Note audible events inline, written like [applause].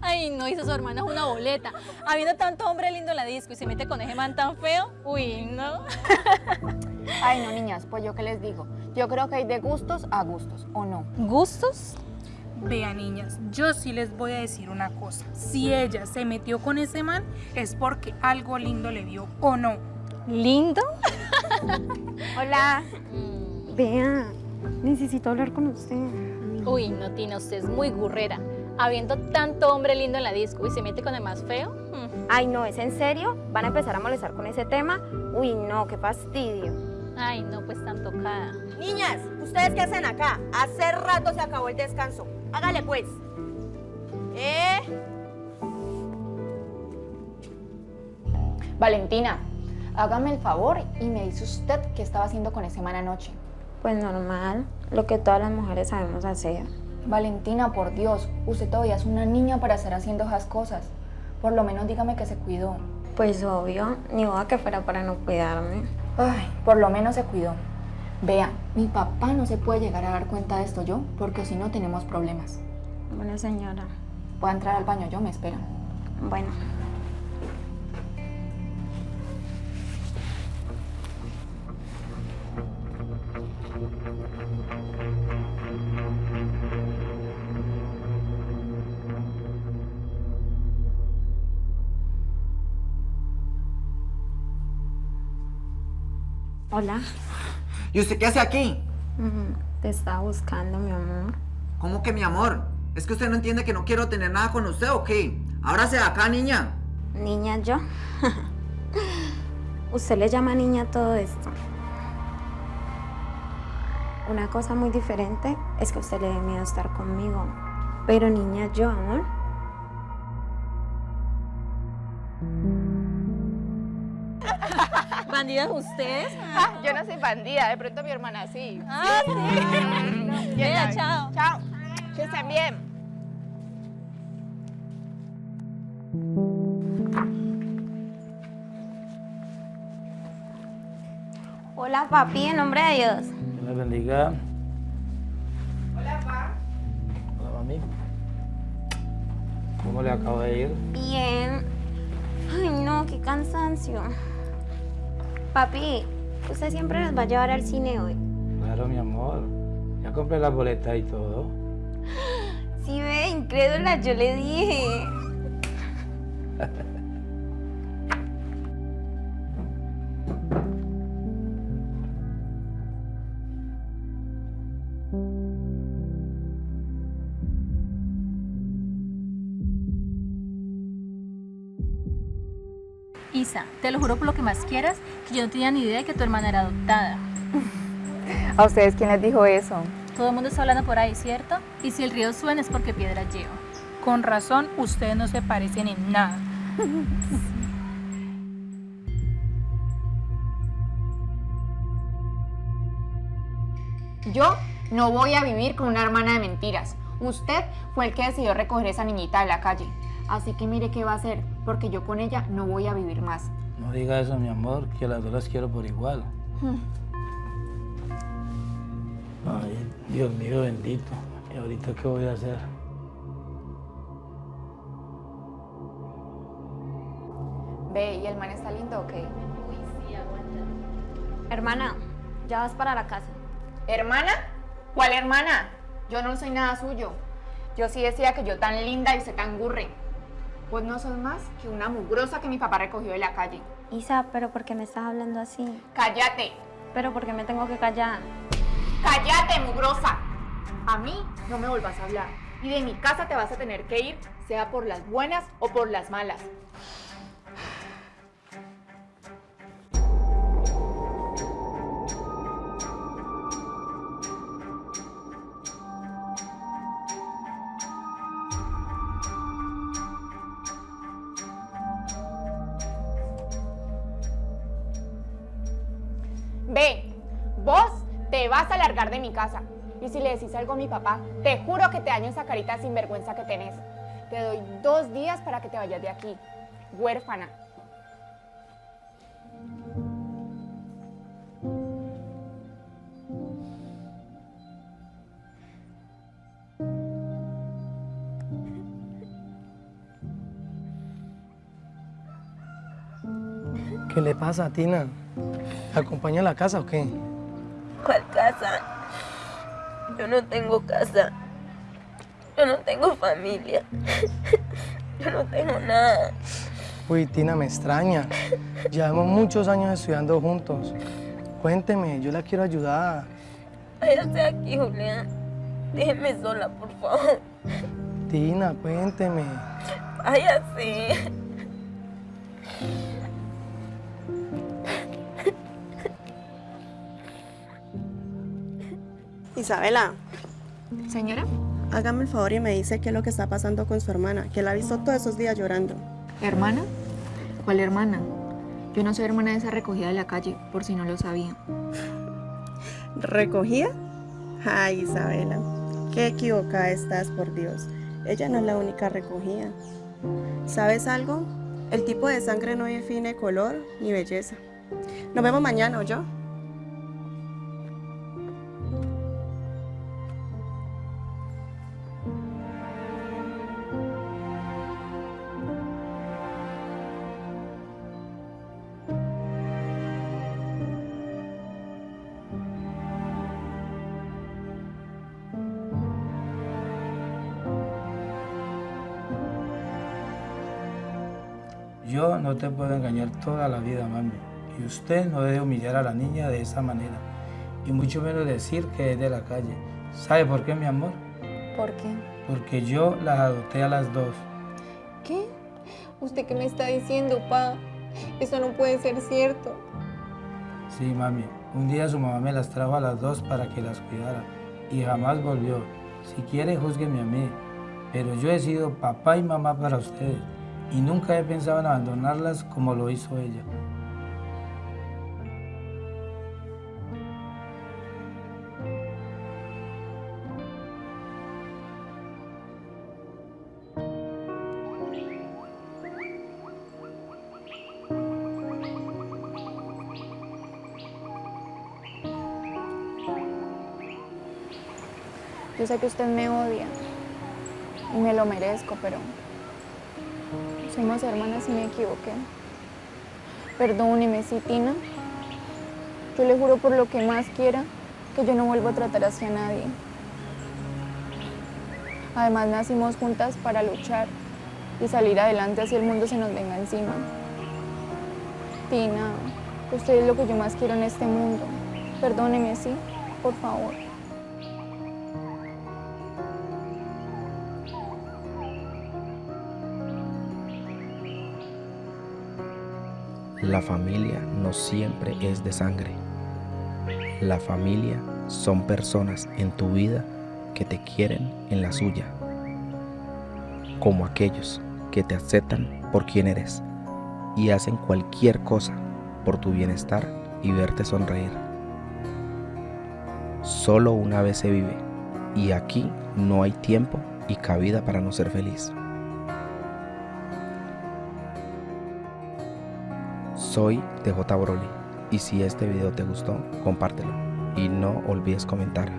Ay, no, hizo su hermana es una boleta. Habiendo tanto hombre lindo en la disco y se mete con ese man tan feo, uy, no. [laughs] Ay, no, niñas, pues yo qué les digo. Yo creo que hay de gustos a gustos, ¿o no? ¿Gustos? Vean, niñas, yo sí les voy a decir una cosa. Si ella se metió con ese man, es porque algo lindo le vio o no. ¿Lindo? [laughs] Hola. Mm. Vea, necesito hablar con usted. Uy, no, Tina, usted es muy gurrera. Habiendo tanto hombre lindo en la disco y se mete con el más feo. mm. Ay, no, ¿es en serio? ¿Van a empezar a molestar con ese tema? Uy, no, qué fastidio. Ay, no, pues tan tocada. Niñas, ¿ustedes qué hacen acá? Hace rato se acabó el descanso. Hágale pues. ¿Eh? Valentina, hágame el favor y me dice usted qué estaba haciendo con ese man anoche. Pues normal, lo que todas las mujeres sabemos hacer. Valentina, por Dios, usted todavía es una niña para estar haciendo esas cosas. Por lo menos dígame que se cuidó. Pues obvio, ni boda que fuera para no cuidarme. Ay, por lo menos se cuidó. Vea, mi papá no se puede llegar a dar cuenta de esto yo, porque si no tenemos problemas. Bueno, señora. Voy a entrar al baño yo, me esperan. Bueno. Hola. ¿Y usted qué hace aquí? Te estaba buscando, mi amor. ¿Cómo que mi amor? ¿Es que usted no entiende que no quiero tener nada con usted o qué? Ahora se acá, niña. Niña, yo. [laughs] Usted le llama niña a todo esto. Una cosa muy diferente es que a usted le dé miedo estar conmigo. Pero niña, yo, amor. ¿Bandidas ustedes? Ah, yo no soy bandida, de pronto mi hermana sí. Ah, sí. [laughs] Chao. Chao. Que estén bien. Hola, papi, en nombre de Dios. Que me bendiga. Hola, pa. Hola, mami. ¿Cómo le acabo de ir? Bien. Ay, no, qué cansancio. Papi, usted siempre nos va a llevar al cine hoy. Claro, mi amor. Ya compré la boleta y todo. [gasps] Sí, ve, incrédula, yo le dije. [laughs] Isa, te lo juro por lo que más quieras, que yo no tenía ni idea de que tu hermana era adoptada. [laughs] ¿A ustedes quién les dijo eso? Todo el mundo está hablando por ahí, ¿cierto? Y si el río suena es porque piedra lleva. Con razón, ustedes no se parecen en nada. [laughs] Yo no voy a vivir con una hermana de mentiras. Usted fue el que decidió recoger esa niñita de la calle. Así que mire qué va a hacer, porque yo con ella no voy a vivir más. No diga eso, mi amor, que las dos las quiero por igual. Ay, Dios mío bendito. ¿Y ahorita qué voy a hacer? Ve, ¿y el man está lindo o qué? Hermana, ya vas para la casa. ¿Hermana? ¿Cuál hermana? Yo no soy nada suyo. Yo sí decía que yo tan linda y usted tan gurre. Pues no sos más que una mugrosa que mi papá recogió de la calle. Isa, pero ¿por qué me estás hablando así? ¡Cállate! Pero ¿por qué me tengo que callar? ¡Cállate, mugrosa! A mí no me vuelvas a hablar. Y de mi casa te vas a tener que ir, sea por las buenas o por las malas. Ve, vos te vas a largar de mi casa. Y si le decís algo a mi papá, te juro que te daño esa carita sinvergüenza que tenés. Te doy dos días para que te vayas de aquí, huérfana. ¿Qué le pasa, a Tina? Tina? ¿Acompaña a la casa o qué? ¿Cuál casa? Yo no tengo casa. Yo no tengo familia. Yo no tengo nada. Uy, Tina, me extraña. Llevamos muchos años estudiando juntos. Cuénteme, yo la quiero ayudar. Váyase aquí, Julián. Déjeme sola, por favor. Tina, cuénteme. Váyase. Isabela, Señora, hágame el favor y me dice qué es lo que está pasando con su hermana, que la ha visto todos esos días llorando. ¿hermana? ¿Cuál hermana? Yo no soy hermana de esa recogida de la calle, por si no lo sabía. ¿Recogía? Ay, Isabela, qué equivocada estás, por Dios. Ella no es la única recogida. ¿Sabes algo? El tipo de sangre no define color ni belleza. Nos vemos mañana, yo. Yo no te puedo engañar toda la vida, mami. Y usted no debe humillar a la niña de esa manera. Y mucho menos decir que es de la calle. ¿Sabe por qué, mi amor? ¿Por qué? Porque yo las adopté a las dos. ¿Qué? ¿Usted qué me está diciendo, pa? Eso no puede ser cierto. Sí, mami. Un día su mamá me las trajo a las dos para que las cuidara. Y jamás volvió. Si quiere, júzgueme a mí. Pero yo he sido papá y mamá para ustedes. Y nunca he pensado en abandonarlas como lo hizo ella. Yo sé que usted me odia y me lo merezco, pero somos hermanas y me equivoqué. Perdóneme, sí, Tina. Yo le juro por lo que más quiera que yo no vuelvo a tratar así a nadie. Además, nacimos juntas para luchar y salir adelante así el mundo se nos venga encima. Tina, usted es lo que yo más quiero en este mundo. Perdóneme, sí, por favor. La familia no siempre es de sangre. La familia son personas en tu vida que te quieren en la suya, como aquellos que te aceptan por quien eres y hacen cualquier cosa por tu bienestar y verte sonreír. Solo una vez se vive y aquí no hay tiempo y cabida para no ser feliz. Soy TJ Broly. Y si este video te gustó, compártelo. Y no olvides comentar.